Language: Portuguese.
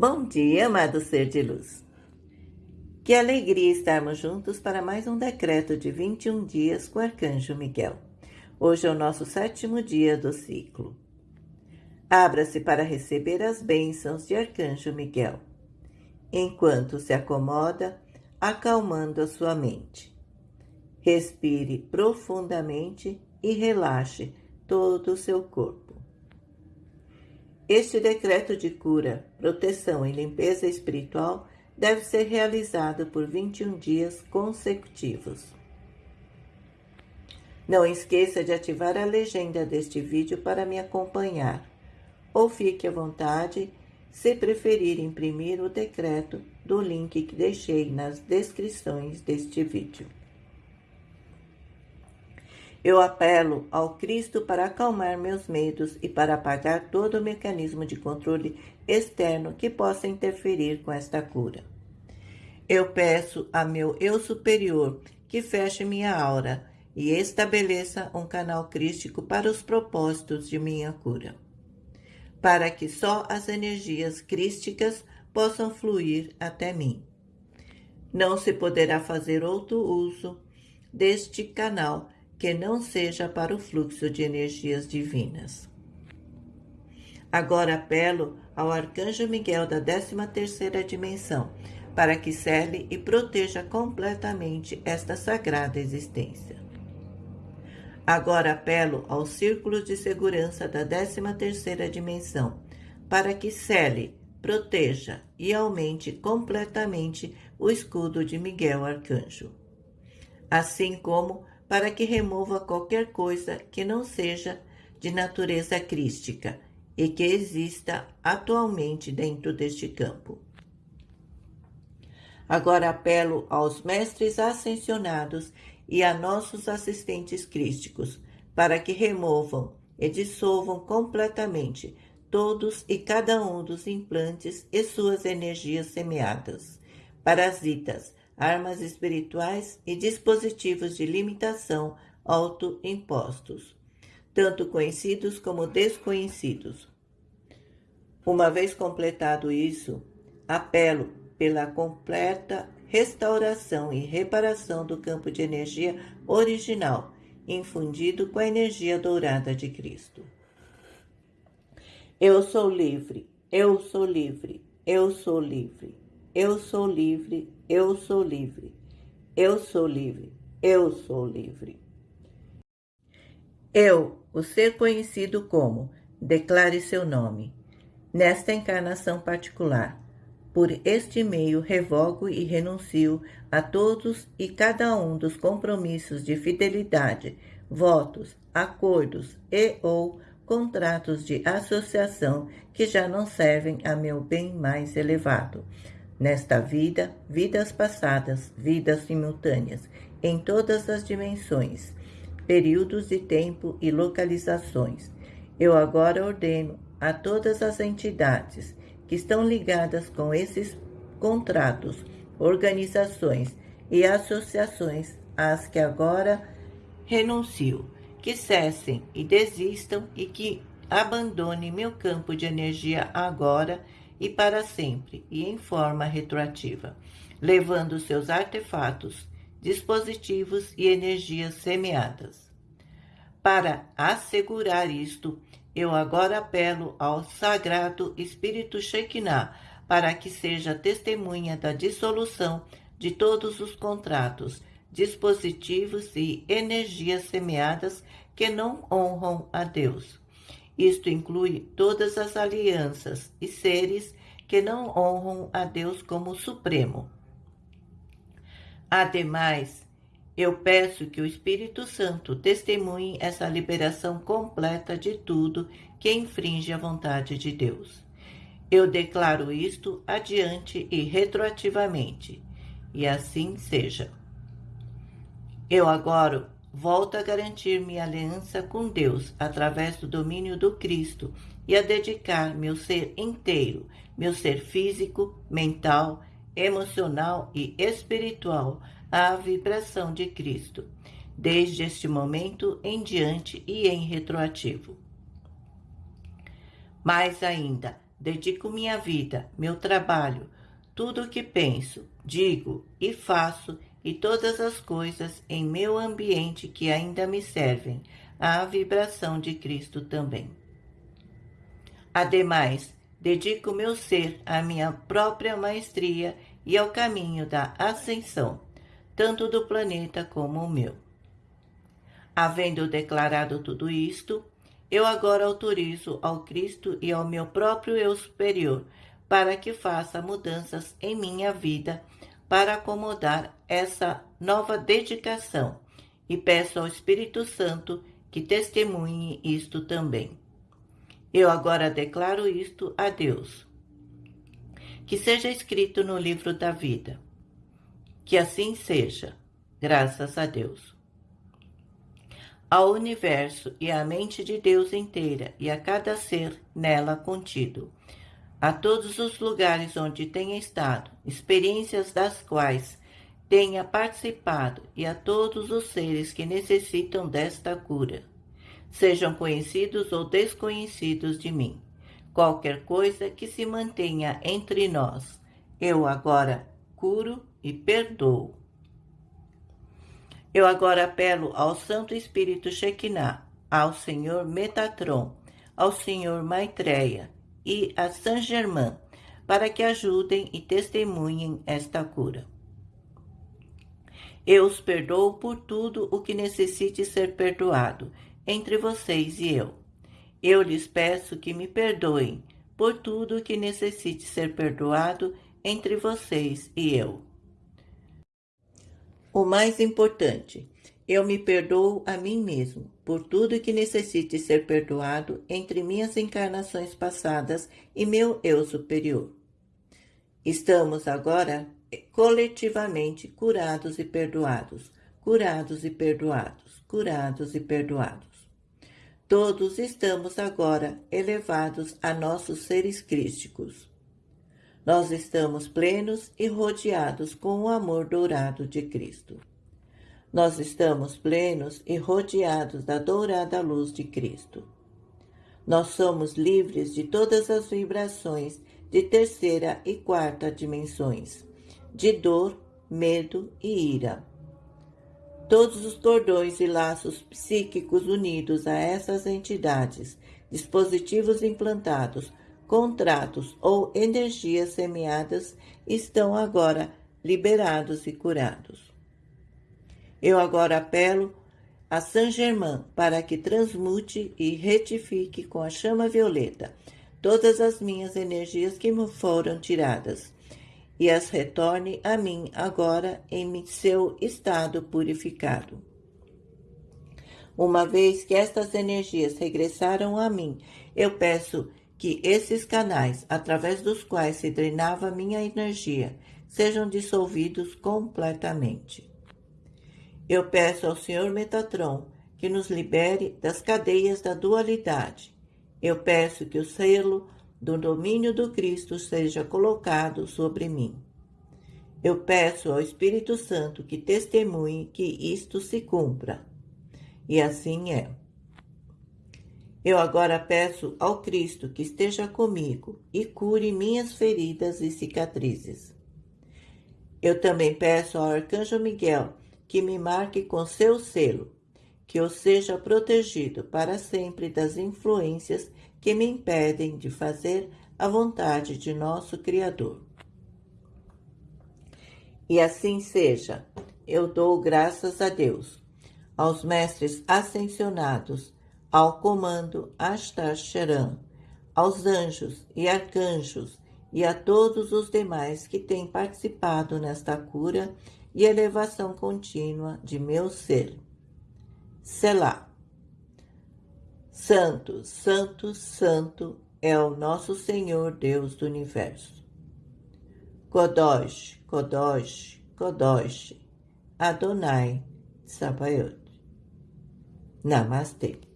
Bom dia, amado ser de luz. Que alegria estarmos juntos para mais um decreto de 21 dias com o Arcanjo Miguel. Hoje é o nosso sétimo dia do ciclo. Abra-se para receber as bênçãos de Arcanjo Miguel, enquanto se acomoda, acalmando a sua mente. Respire profundamente e relaxe todo o seu corpo. Este decreto de cura, proteção e limpeza espiritual deve ser realizado por 21 dias consecutivos. Não esqueça de ativar a legenda deste vídeo para me acompanhar, ou fique à vontade se preferir imprimir o decreto do link que deixei nas descrições deste vídeo. Eu apelo ao Cristo para acalmar meus medos e para apagar todo o mecanismo de controle externo que possa interferir com esta cura. Eu peço a meu eu superior que feche minha aura e estabeleça um canal crístico para os propósitos de minha cura, para que só as energias crísticas possam fluir até mim. Não se poderá fazer outro uso deste canal que não seja para o fluxo de energias divinas. Agora apelo ao Arcanjo Miguel da 13ª dimensão, para que cele e proteja completamente esta sagrada existência. Agora apelo ao Círculo de Segurança da 13ª dimensão, para que cele, proteja e aumente completamente o escudo de Miguel Arcanjo. Assim como para que remova qualquer coisa que não seja de natureza crística e que exista atualmente dentro deste campo. Agora apelo aos mestres ascensionados e a nossos assistentes crísticos para que removam e dissolvam completamente todos e cada um dos implantes e suas energias semeadas, parasitas, armas espirituais e dispositivos de limitação autoimpostos, tanto conhecidos como desconhecidos. Uma vez completado isso, apelo pela completa restauração e reparação do campo de energia original, infundido com a energia dourada de Cristo. Eu sou livre, eu sou livre, eu sou livre, eu sou livre, eu sou livre. Eu sou livre. Eu sou livre. Eu, o ser conhecido como, declare seu nome. Nesta encarnação particular, por este meio revogo e renuncio a todos e cada um dos compromissos de fidelidade, votos, acordos e ou contratos de associação que já não servem a meu bem mais elevado Nesta vida, vidas passadas, vidas simultâneas, em todas as dimensões, períodos de tempo e localizações. Eu agora ordeno a todas as entidades que estão ligadas com esses contratos, organizações e associações às que agora renuncio, que cessem e desistam e que abandonem meu campo de energia agora e para sempre e em forma retroativa, levando seus artefatos, dispositivos e energias semeadas. Para assegurar isto, eu agora apelo ao Sagrado Espírito Shekinah para que seja testemunha da dissolução de todos os contratos, dispositivos e energias semeadas que não honram a Deus isto inclui todas as alianças e seres que não honram a Deus como Supremo. Ademais, eu peço que o Espírito Santo testemunhe essa liberação completa de tudo que infringe a vontade de Deus. Eu declaro isto adiante e retroativamente, e assim seja. Eu agora volto a garantir minha aliança com Deus através do domínio do Cristo e a dedicar meu ser inteiro, meu ser físico, mental, emocional e espiritual à vibração de Cristo, desde este momento em diante e em retroativo. Mais ainda, dedico minha vida, meu trabalho, tudo o que penso, digo e faço e todas as coisas em meu ambiente que ainda me servem à vibração de Cristo também. Ademais, dedico meu ser à minha própria maestria e ao caminho da ascensão, tanto do planeta como o meu. Havendo declarado tudo isto, eu agora autorizo ao Cristo e ao meu próprio eu superior para que faça mudanças em minha vida para acomodar essa nova dedicação e peço ao Espírito Santo que testemunhe isto também. Eu agora declaro isto a Deus. Que seja escrito no livro da vida. Que assim seja, graças a Deus. Ao universo e à mente de Deus inteira e a cada ser nela contido a todos os lugares onde tenha estado, experiências das quais tenha participado e a todos os seres que necessitam desta cura, sejam conhecidos ou desconhecidos de mim. Qualquer coisa que se mantenha entre nós, eu agora curo e perdoo. Eu agora apelo ao Santo Espírito Shekinah, ao Senhor Metatron, ao Senhor Maitreya, e a Saint-Germain para que ajudem e testemunhem esta cura. Eu os perdoo por tudo o que necessite ser perdoado entre vocês e eu. Eu lhes peço que me perdoem por tudo o que necessite ser perdoado entre vocês e eu. O mais importante, eu me perdoo a mim mesmo por tudo que necessite ser perdoado entre minhas encarnações passadas e meu eu superior. Estamos agora coletivamente curados e perdoados, curados e perdoados, curados e perdoados. Todos estamos agora elevados a nossos seres crísticos. Nós estamos plenos e rodeados com o amor dourado de Cristo. Nós estamos plenos e rodeados da dourada luz de Cristo. Nós somos livres de todas as vibrações de terceira e quarta dimensões, de dor, medo e ira. Todos os cordões e laços psíquicos unidos a essas entidades, dispositivos implantados, contratos ou energias semeadas estão agora liberados e curados. Eu agora apelo a Saint-Germain para que transmute e retifique com a chama violeta todas as minhas energias que me foram tiradas e as retorne a mim agora em seu estado purificado. Uma vez que estas energias regressaram a mim, eu peço que esses canais, através dos quais se drenava minha energia, sejam dissolvidos completamente. Eu peço ao Senhor Metatron que nos libere das cadeias da dualidade. Eu peço que o selo do domínio do Cristo seja colocado sobre mim. Eu peço ao Espírito Santo que testemunhe que isto se cumpra. E assim é. Eu agora peço ao Cristo que esteja comigo e cure minhas feridas e cicatrizes. Eu também peço ao Arcanjo Miguel que me marque com seu selo, que eu seja protegido para sempre das influências que me impedem de fazer a vontade de nosso Criador. E assim seja, eu dou graças a Deus, aos mestres ascensionados, ao comando Ashtar Sharan, aos anjos e arcanjos e a todos os demais que têm participado nesta cura e elevação contínua de meu ser. Selá. Santo, Santo, Santo é o nosso Senhor Deus do Universo. Kodosh, Kodosh, Kodosh, Adonai Sabaoth. Namastê.